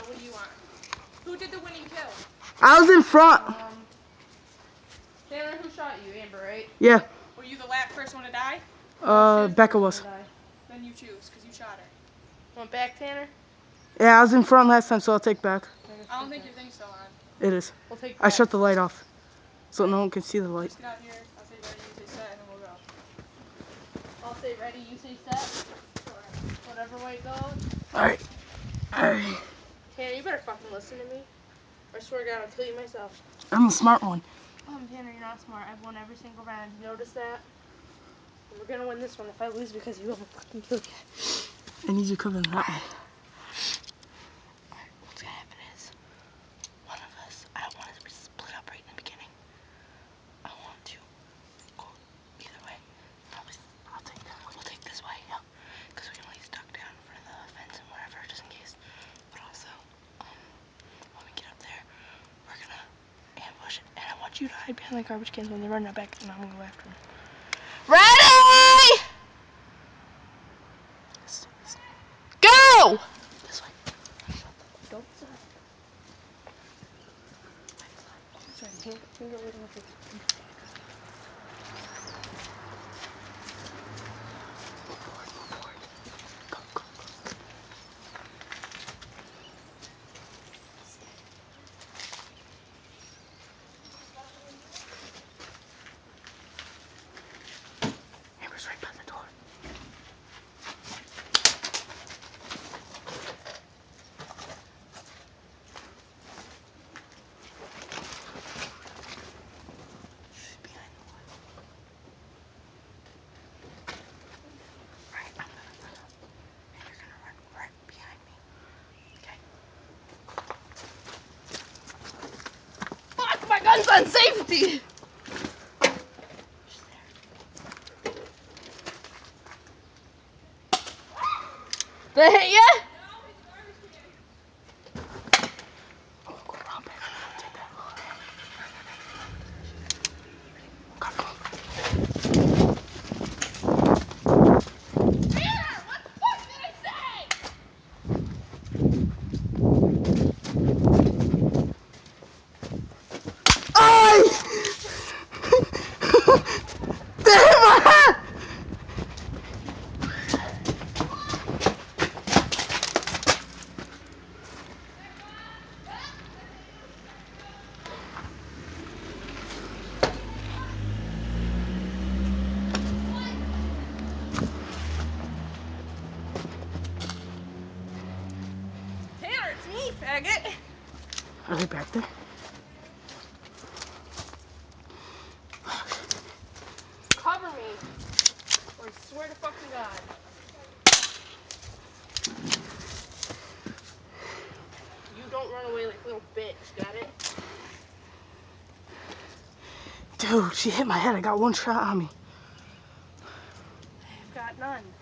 So what do you want? Who did the winning kill? I was in front. Um, Taylor, who shot you? Amber, right? Yeah. Were you the last person to die? Uh, Becca was. Then you choose, because you shot her. Want back, Tanner? Yeah, I was in front last time, so I'll take back. I don't think your thing's still on. It is. We'll take I shut the light off, so no one can see the light. Just get out here. I'll say ready, you say set, and then we'll go. I'll say ready, you say set. Whatever way it goes. Alright. Alright. Tanner, you better fucking listen to me. I swear to God, I'll kill you myself. I'm the smart one. Um, Tanner, you're not smart. I've won every single round. You notice that? And we're gonna win this one if I lose because you won't fucking kill you. I need you coming that way. What's gonna happen is, one of us, I don't want us to split up right in the beginning. I want to go either way. Probably, I'll take that one. We'll take this way, yeah. Because we can at least duck down in front of the fence and wherever, just in case. But also, um, when we get up there, we're gonna ambush it. And I want you to hide behind the garbage cans when they run out back, and I'm gonna go after them. Ready! Go! This way. Don't stop. Sorry, can't, can't go with my Amber's right by the door. She's behind the wall. Right, I'm gonna run up. And you're gonna run right behind me. Okay? My on safety! Did hit ya? Oh, go around back. Take that. Come on. Ay! Damn my head! Tanner, it's. Are they back there? Cover me. Or I swear to fucking God. You don't run away like a little bitch, got it? Dude, she hit my head. I got one shot on me. I've got none.